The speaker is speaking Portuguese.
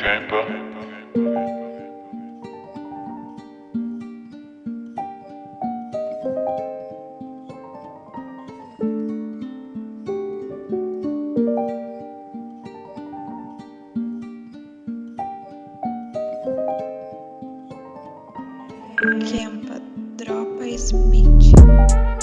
Kemba. Kemba, dropa esse beat.